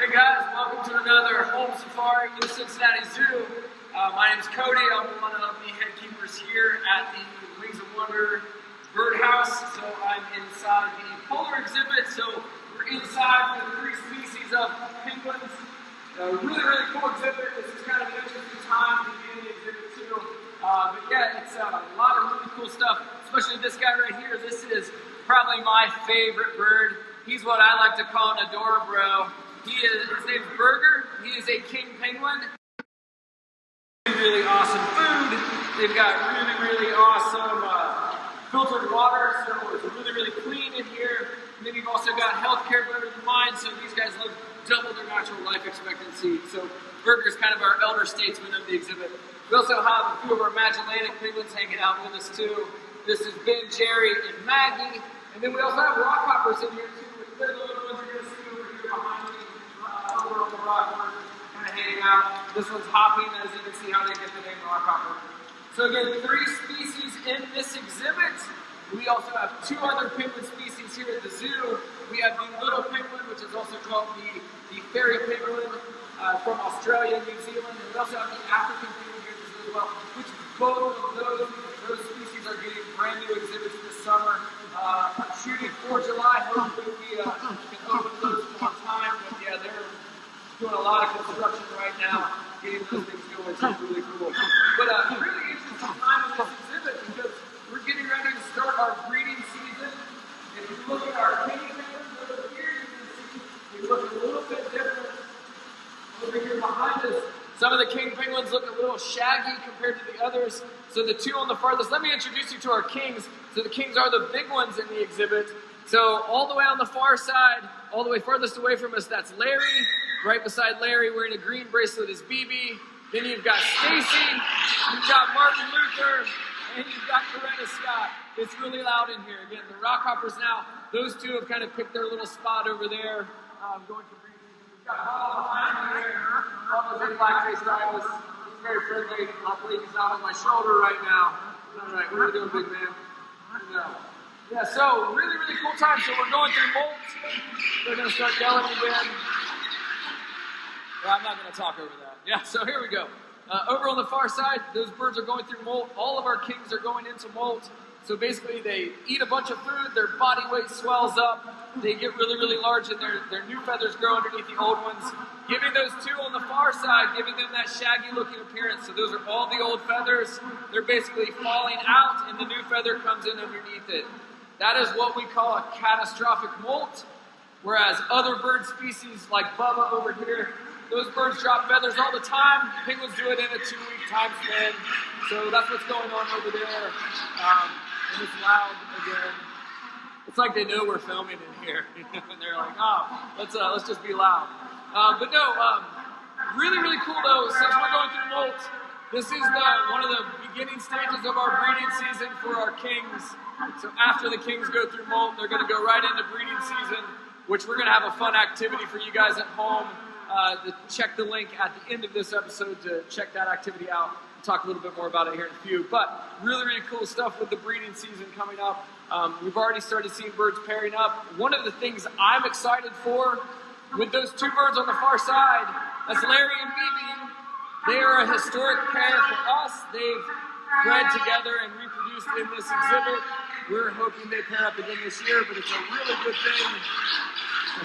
you guys. Welcome to another home safari in Cincinnati Zoo. Uh, my name is Cody. I'm one of the head keepers here at the Wings of Wonder Birdhouse. So I'm inside the polar exhibit. So we're inside with three species of penguins. A really, really cool exhibit. This is kind of an interesting time to be in the exhibit too. Uh, but yeah, it's uh, a lot of really cool stuff, especially this guy right here. This is probably my favorite bird. He's what I like to call an adorabro. He is, his name's Burger. He is a king penguin. Really awesome food. They've got really, really awesome uh, filtered water, so it's really, really clean in here. And then you've also got healthcare better than mine, so these guys live double their natural life expectancy. So Burger's kind of our elder statesman of the exhibit. We also have a few of our Magellanic penguins hanging out with us too. This is Ben, Jerry, and Maggie. And then we also have rockhoppers in here too. They're the little ones you're going to see over here behind me, the kind of out. This one's hopping, as you can see how they get the name rockhopper. So again, three species in this exhibit. We also have two other penguin species here at the zoo. We have the little penguin, which is also called the, the fairy penguin uh, from Australia and New Zealand. And we also have the African penguin here as well, which both of those, those species are getting brand new exhibits this summer. Uh, I'm shooting for July. Hopefully we uh, can open those on time. But yeah, they're doing a lot of construction right now, getting those things going. So it's really cool. But uh, really interesting time in this exhibit because we're getting ready to start our breeding season. If you look at our king penguins over here, you can see they look a little bit different over here behind us. Some of the king penguins look a little shaggy compared to the others. So the two on the farthest, let me introduce you to our kings. So the kings are the big ones in the exhibit. So all the way on the far side, all the way farthest away from us, that's Larry. Right beside Larry, wearing a green bracelet is BB. Then you've got Stacy, you've got Martin Luther, and you've got Coretta Scott. It's really loud in here. Again, the Rockhoppers now, those two have kind of picked their little spot over there, um, going to breeding. We've got Paul behind here. Paul is in blackface rivals. Very friendly. Hopefully he's not on my shoulder right now. All right, what are you doing, big man? No. Yeah, so really, really cool time. So we're going through molt. They're going to start yelling again. Yeah, I'm not going to talk over that. Yeah, so here we go. Uh, over on the far side, those birds are going through molt. All of our kings are going into molt. So basically, they eat a bunch of food, their body weight swells up, they get really, really large, and their, their new feathers grow underneath the old ones, giving those two on the far side, giving them that shaggy looking appearance. So those are all the old feathers. They're basically falling out, and the new feather comes in underneath it. That is what we call a catastrophic molt. Whereas other bird species like Bubba over here, those birds drop feathers all the time. Penguins do it in a two-week time span. So that's what's going on over there. Um, and it's loud again. It's like they know we're filming in here, and they're like, "Oh, let's uh, let's just be loud." Uh, but no, um, really, really cool though. Since we're going through molt, this is the one of the beginning stages of our breeding season for our kings. So after the kings go through molt, they're going to go right into breeding season, which we're going to have a fun activity for you guys at home. Uh, check the link at the end of this episode to check that activity out. Talk a little bit more about it here in a few. But really, really cool stuff with the breeding season coming up. Um, we've already started seeing birds pairing up. One of the things I'm excited for with those two birds on the far side, that's Larry and BB. They are a historic pair for us. They've bred together and reproduced in this exhibit. We're hoping they pair up again this year, but it's a really good thing.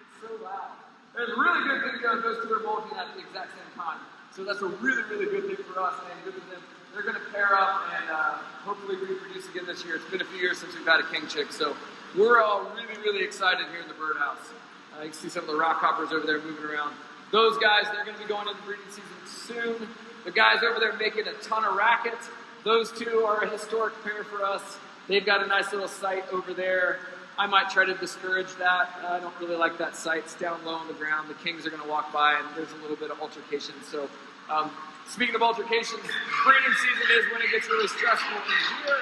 it's so loud. There's a really good thing because those two are molting at the exact same time. So that's a really, really good thing for us and good for them. They're going to pair up and uh, hopefully reproduce again this year. It's been a few years since we've had a king chick, so we're all really, really excited here in the birdhouse. Uh, you can see some of the rock hoppers over there moving around. Those guys, they're going to be going into breeding season soon. The guys over there making a ton of racket. Those two are a historic pair for us. They've got a nice little site over there. I might try to discourage that. Uh, I don't really like that site. It's down low on the ground. The Kings are going to walk by, and there's a little bit of altercation. So, um, speaking of altercations, breeding season is when it gets really stressful in here.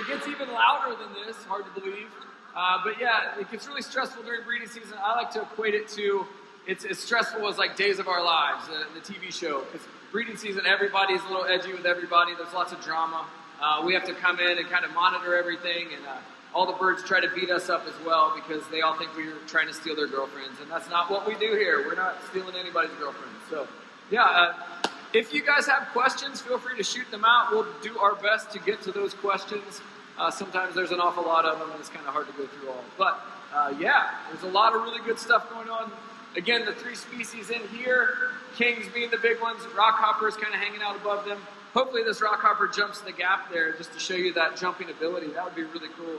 It gets even louder than this, hard to believe. Uh, but yeah, it gets really stressful during breeding season. I like to equate it to it's as stressful as like Days of Our Lives, the TV show. Because breeding season, everybody's a little edgy with everybody. There's lots of drama. Uh, we have to come in and kind of monitor everything and uh, all the birds try to beat us up as well because they all think we're trying to steal their girlfriends, and that's not what we do here. We're not stealing anybody's girlfriends. So, yeah, uh, if you guys have questions, feel free to shoot them out. We'll do our best to get to those questions. Uh, sometimes there's an awful lot of them, and it's kind of hard to go through all. But uh, yeah, there's a lot of really good stuff going on. Again, the three species in here, kings being the big ones, rockhoppers kind of hanging out above them. Hopefully, this rockhopper jumps the gap there just to show you that jumping ability. That would be really cool.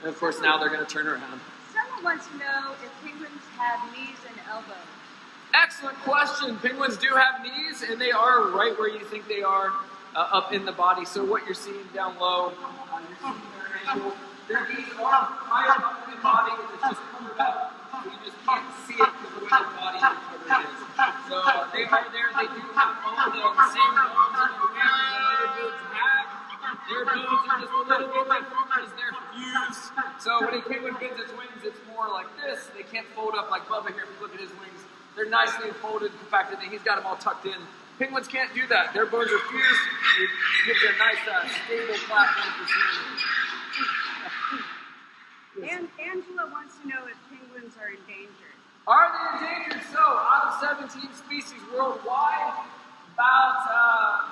And of course, now they're going to turn around. Someone wants to know if penguins have knees and elbows. Excellent question. Penguins do have knees, and they are right where you think they are, uh, up in the body. So what you're seeing down low, uh, you're seeing their ankle. Their knees are higher up in the body, it's just covered up. So you just can't see it because the way their body is covered is. So uh, they are there. They do have bones, the same bones bones are just a little bit different because they're fused. So when a penguin bends its wings, it's more like this. They can't fold up like Bubba here. If you look at his wings, they're nicely folded, compacted, and he's got them all tucked in. Penguins can't do that. Their bones are fused. It gives a nice, uh, stable platform for swimming. And Angela wants to know if penguins are endangered. Are they endangered? So, out of 17 species worldwide, about uh,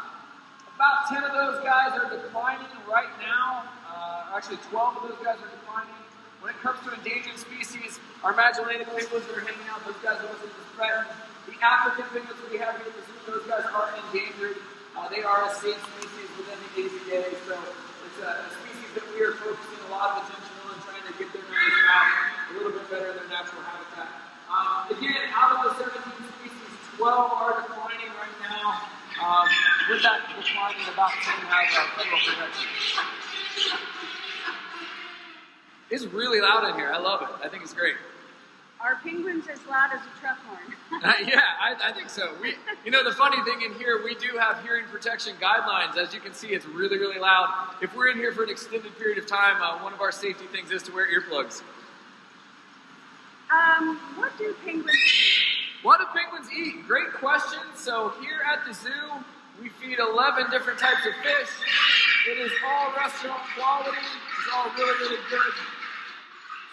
about 10 of those guys are declining right now. Uh, actually, 12 of those guys are declining. When it comes to endangered species, our Magellanic penguins that are hanging out, those guys are listed as threatened. The African penguins that we have here at the zoo, those guys are endangered. Uh, they are a safe species within the AZA, so it's a, a species that we are focusing a lot of attention on, trying to get their numbers back a little bit better in their natural habitat. Um, again, out of the 17 species, 12 are declining right now. Um, with that declining, about 10 have uh, federal protection. It's really loud in here. I love it. I think it's great. Are penguins as loud as a truck horn? Uh, yeah, I, I think so. We, you know, the funny thing in here, we do have hearing protection guidelines. As you can see, it's really, really loud. If we're in here for an extended period of time, uh, one of our safety things is to wear earplugs. um, what do penguins eat? What do penguins eat? Great question. So here at the zoo, we feed 11 different types of fish. It is all restaurant quality. It's all really, really good.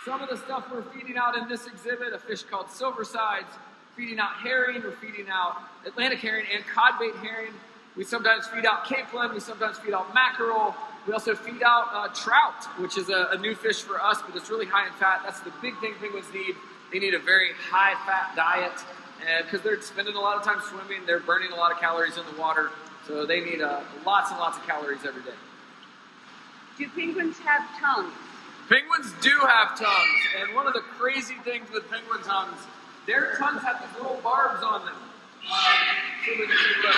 Some of the stuff we're feeding out in this exhibit, a fish called silversides, feeding out herring, we're feeding out Atlantic herring and codbait herring. We sometimes feed out capelin, we sometimes feed out mackerel. We also feed out uh, trout, which is a, a new fish for us, but it's really high in fat. That's the big thing penguins need. They need a very high fat diet because they're spending a lot of time swimming, they're burning a lot of calories in the water, so they need uh, lots and lots of calories every day. Do penguins have tongues? Penguins do have tongues, and one of the crazy things with penguin tongues, their tongues have these little barbs on them. See if we can take a look.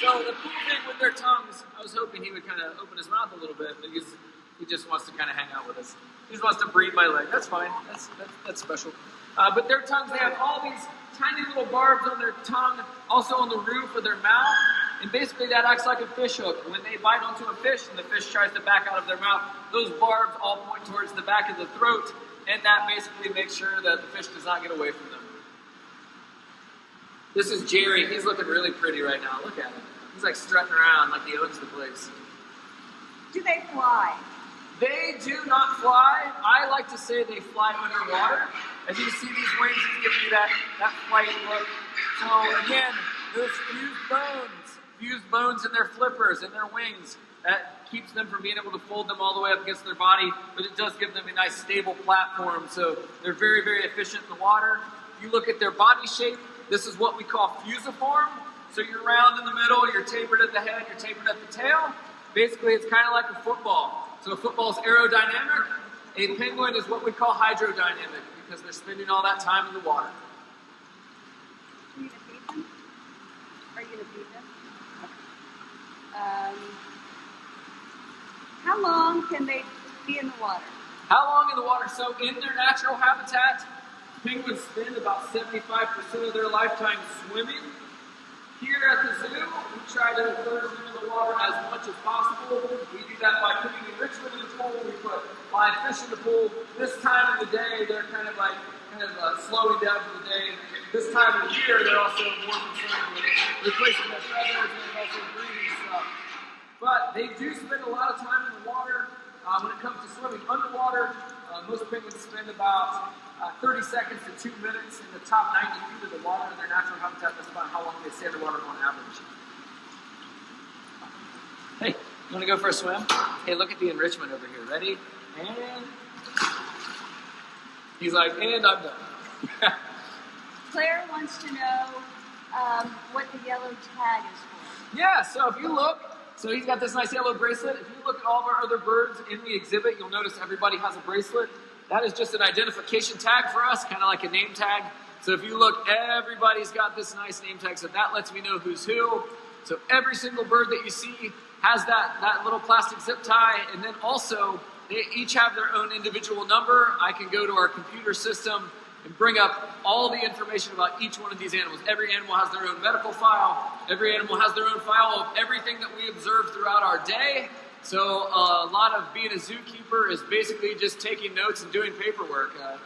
So the cool thing with their tongues, I was hoping he would kind of open his mouth a little bit because he just wants to kind of hang out with us. He just wants to breathe my leg. That's fine. That's that's, that's special. Uh, but their tongues, they have all these tiny little barbs on their tongue, also on the roof of their mouth. And basically, that acts like a fish hook. When they bite onto a fish and the fish tries to back out of their mouth, those barbs all point towards the back of the throat, and that basically makes sure that the fish does not get away from them. This is Jerry. He's looking really pretty right now. Look at him. He's like strutting around like he owns the place. Do they fly? They do not fly. I like to say they fly underwater. As you see these wings, it's giving you that, that flight look. So again, those fused bones, fused bones in their flippers and their wings, that keeps them from being able to fold them all the way up against their body, but it does give them a nice stable platform. So they're very, very efficient in the water. If you look at their body shape, this is what we call fusiform. So you're round in the middle, you're tapered at the head, you're tapered at the tail. Basically, it's kind of like a football. So football's aerodynamic. A penguin is what we call hydrodynamic because they're spending all that time in the water. Are you gonna feed them? Are you gonna feed them? Um, how long can they be in the water? How long in the water? So in their natural habitat, penguins spend about 75% of their lifetime swimming. Here at the zoo, try to immerse them in the water as much as possible. We do that by putting enrichment in the pool. We put live fish in the pool. This time of the day, they're kind of like kind of uh, slowing down for the day. This time of the year, they're also more concerned with replacing their feathers and also breeding stuff. but they do spend a lot of time in the water. Uh, when it comes to swimming underwater, uh, most penguins spend about uh, 30 seconds to two minutes in the top 90 feet of the water in their natural habitat. That's about how long they stay underwater on average. Hey, you want to go for a swim? Hey, look at the enrichment over here. Ready? And he's like, and I'm done. Claire wants to know um, what the yellow tag is for. Yeah, so if you look, so he's got this nice yellow bracelet. If you look at all of our other birds in the exhibit, you'll notice everybody has a bracelet. That is just an identification tag for us, kind of like a name tag. So if you look, everybody's got this nice name tag, so that lets me know who's who. So every single bird that you see has that, that little plastic zip tie, and then also they each have their own individual number. I can go to our computer system and bring up all the information about each one of these animals. Every animal has their own medical file. Every animal has their own file of everything that we observe throughout our day. So uh, a lot of being a zookeeper is basically just taking notes and doing paperwork. Uh,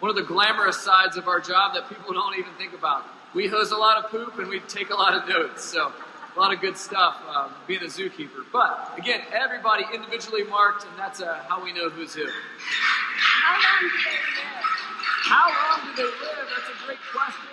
one of the glamorous sides of our job that people don't even think about. We hose a lot of poop and we take a lot of notes. So a lot of good stuff um, being a zookeeper. But again, everybody individually marked, and that's uh, how we know who's who. How long do they live? How long do they live? That's a great question.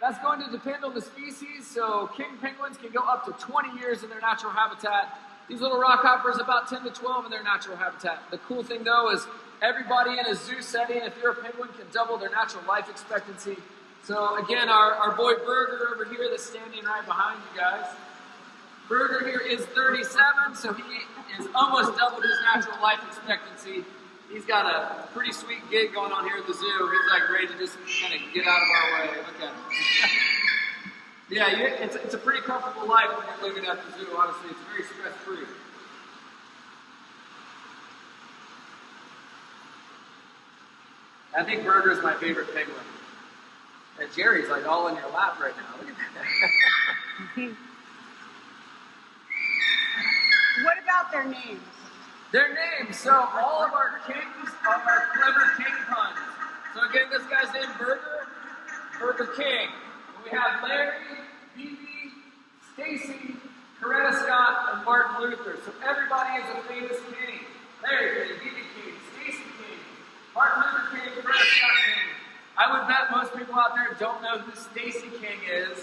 That's going to depend on the species. So king penguins can go up to 20 years in their natural habitat. These little rockhoppers about 10 to 12 in their natural habitat. The cool thing though is everybody in a zoo setting, if you're a penguin, can double their natural life expectancy. So again, our, our boy Burger over here that's standing right behind you guys. Burger here is 37, so he is almost doubled his natural life expectancy. He's got a pretty sweet gig going on here at the zoo. He's like ready to just kind of get out of our way. Look at him. yeah, you, it's, it's a pretty comfortable life when you're living at the zoo, honestly. It's very stress free. I think Burger is my favorite penguin. And Jerry's like all in your lap right now. Look at that. What about their names? Their names. So all of our kings are our clever king puns. So again, this guy's named Burger, Burger King. We have Larry, BB, Stacy, Coretta Scott, and Martin Luther. So everybody is a famous king. Larry King, BB King, Stacy King, Martin Luther King, Coretta Scott King. I would bet most people out there don't know who Stacy King is.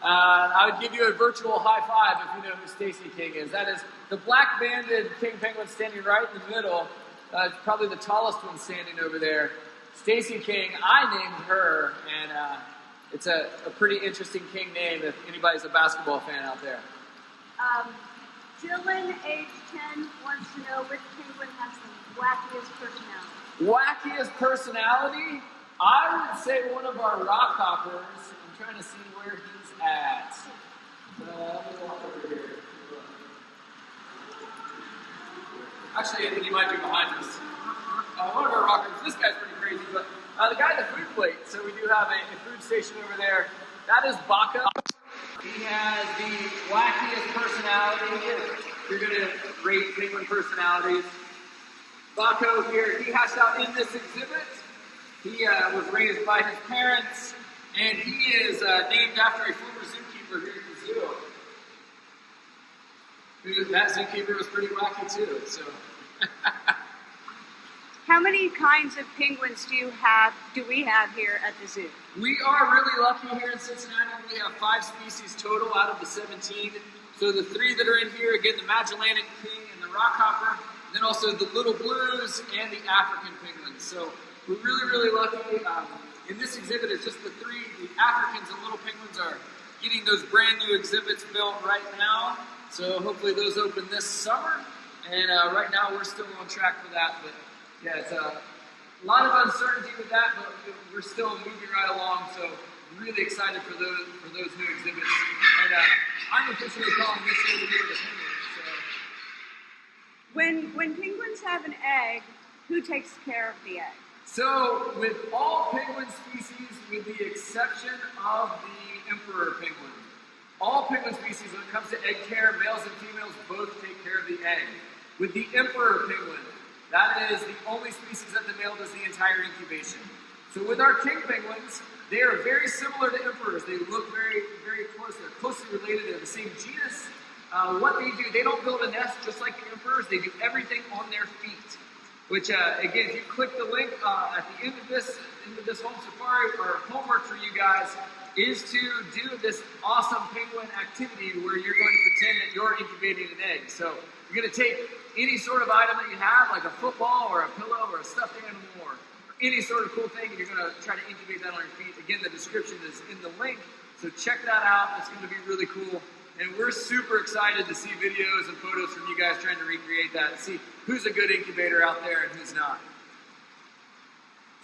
Uh, I would give you a virtual high five if you know who Stacy King is. That is the black banded king penguin standing right in the middle. Uh, it's probably the tallest one standing over there. Stacy King, I named her, and uh, it's a, a pretty interesting king name if anybody's a basketball fan out there. Um, Dylan, age 10, wants to know which penguin has the wackiest personality. Wackiest personality? I would say one of our rock hoppers. I'm trying to see where he's at. Uh. Actually, I think he might be behind us. Uh, one of our rockers. This guy's pretty crazy, but uh, the guy at the food plate. So we do have a, a food station over there. That is Baca. He has the wackiest personality. You're gonna rate penguin personalities. Baco here, he hashed out in this exhibit. He uh, was raised by his parents, and he is uh, named after a former zookeeper here at the zoo. Who- That zookeeper was pretty wacky too. So, How many kinds of penguins do you have? Do we have here at the zoo? we are really lucky here in Cincinnati. We have five species total out of the 17. So the three that are in here, again, the Magellanic king and the rockhopper, and then also the little blues and the African penguins. So we're really, really lucky. Um, in this exhibit, it's just the three, the Africans and little penguins are getting those brand new exhibits built right now. So hopefully those open this summer. And uh, right now we're still on track for that. But yeah, it's uh, a lot of uncertainty with that, but we're still moving right along. So really excited for those for those new exhibits. And uh, I'm officially calling this year the year of the penguin. So When when penguins have an egg, who takes care of the egg? So, with all penguin species, with the exception of the emperor penguin, all penguin species, when it comes to egg care, males and females both take care of the egg. With the emperor penguin, that is the only species that the male does the entire incubation. So, with our king penguins, they are very similar to emperors. They look very, very close. They're closely related. They're the same genus, uh, what they do, they don't build a nest just like the emperors. They do everything on their feet. Which uh, again, if you click the link uh, at the end of this into this home safari, our homework for you guys is to do this awesome penguin activity where you're going to pretend that you're incubating an egg. So you're going to take any sort of item that you have, like a football or a pillow or a stuffed animal or any sort of cool thing, and you're going to try to incubate that on your feet. Again, the description is in the link, so check that out. It's going to be really cool. And we're super excited to see videos and photos from you guys trying to recreate that and see who's a good incubator out there and who's not.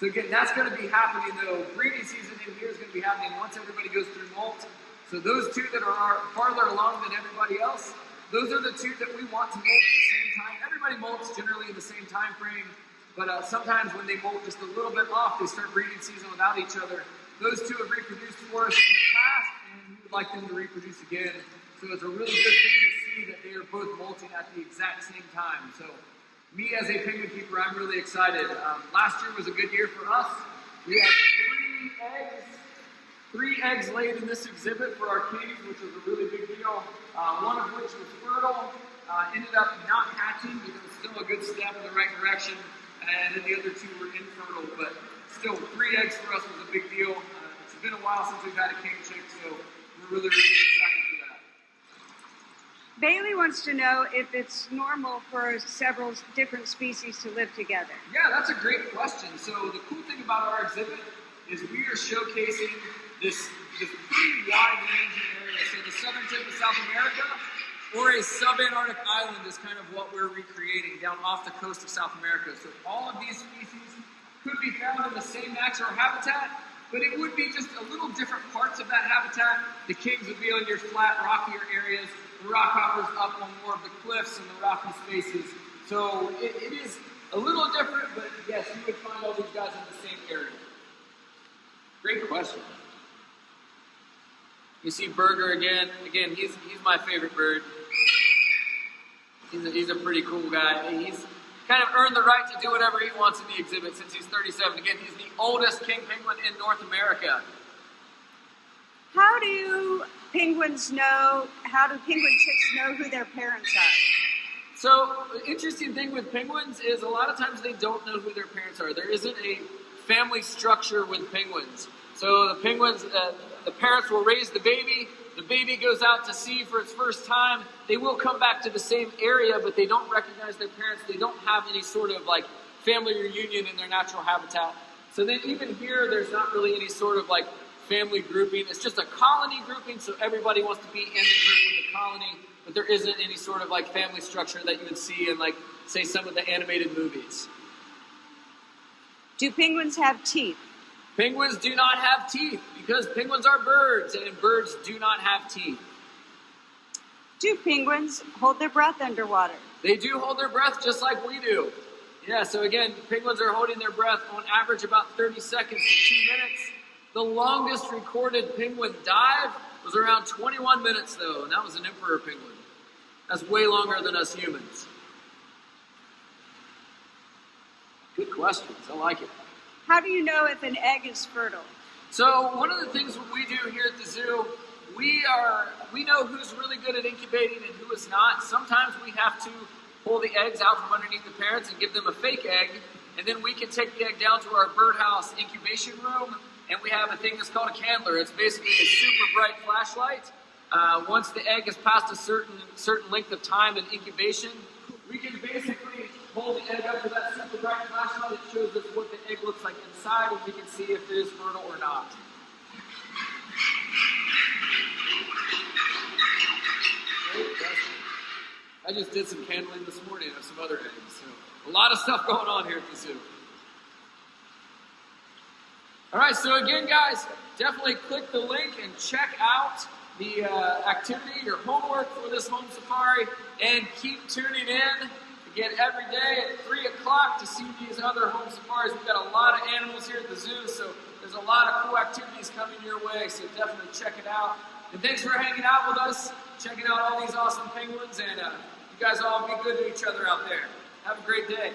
So again, that's going to be happening though. Breeding season in here is going to be happening once everybody goes through molt. So those two that are farther along than everybody else, those are the two that we want to molt at the same time. Everybody molts generally in the same time frame, but uh, sometimes when they molt just a little bit off, they start breeding season without each other. Those two have reproduced for us in the past, and we would like them to reproduce again. So it's a really good thing to see that they are both molting at the exact same time. So me as a penguin keeper, I'm really excited. Um, last year was a good year for us. We had three eggs, three eggs laid in this exhibit for our kings, which was a really big deal. Uh, one of which was fertile, uh, ended up not hatching, but it was still a good step in the right direction. And then the other two were infertile, but still, three eggs for us was a big deal. Uh, it's been a while since we've had a king chick, so we're really, really. Bailey wants to know if it's normal for several different species to live together. Yeah, that's a great question. So the cool thing about our exhibit is we are showcasing this, this pretty wide-ranging area. So the southern tip of South America, or a subantarctic island is kind of what we're recreating down off the coast of South America. So all of these species could be found in the same natural habitat, but it would be just a little different parts of that habitat. The kings would be on your flat, rockier areas the rockhoppers up on more of the cliffs and the rocky spaces. So it, it is a little different, but yes, you would find all these guys in the same area. Great question. You see Burger again. Again, he's he's my favorite bird. He's a, he's a pretty cool guy. He's kind of earned the right to do whatever he wants in the exhibit since he's 37. Again, he's the oldest king penguin in North America. How do penguins know, how do penguin chicks know who their parents are? So, interesting thing with penguins is a lot of times they don't know who their parents are. There isn't a family structure with penguins. So, the penguins, uh, the parents will raise the baby, the baby goes out to sea for its first time. They will come back to the same area, but they don't recognize their parents. They don't have any sort of like family reunion in their natural habitat. So, then even here, there's not really any sort of like family grouping. It's just a colony grouping, so everybody wants to be in the group with the colony, but there isn't any sort of like family structure that you would see in like, say, some of the animated movies. Do penguins have teeth? Penguins do not have teeth because penguins are birds and birds do not have teeth. Do penguins hold their breath underwater? They do hold their breath just like we do. Yeah, so again, penguins are holding their breath on average about 30 seconds to two minutes. The longest recorded penguin dive was around 21 minutes, though, and that was an emperor penguin. That's way longer than us humans. Good questions. I like it. How do you know if an egg is fertile? So one of the things we do here at the zoo, we are we know who's really good at incubating and who is not. Sometimes we have to pull the eggs out from underneath the parents and give them a fake egg, and then we can take the egg down to our birdhouse incubation room and we have a thing that's called a candler. It's basically a super bright flashlight. Uh, once the egg has passed a certain certain length of time in incubation, we can basically hold the egg up to that super bright flashlight. It shows us what the egg looks like inside, and we can see if it is fertile or not. I just did some candling this morning of some other eggs, so a lot of stuff going on here at the zoo. All right, so again, guys, definitely click the link and check out the uh, activity, your homework for this home safari, and keep tuning in again every day at 3 o'clock to see these other home safaris. We've got a lot of animals here at the zoo, so there's a lot of cool activities coming your way, so definitely check it out. And thanks for hanging out with us, checking out all these awesome penguins, and uh, you guys all be good to each other out there. Have a great day.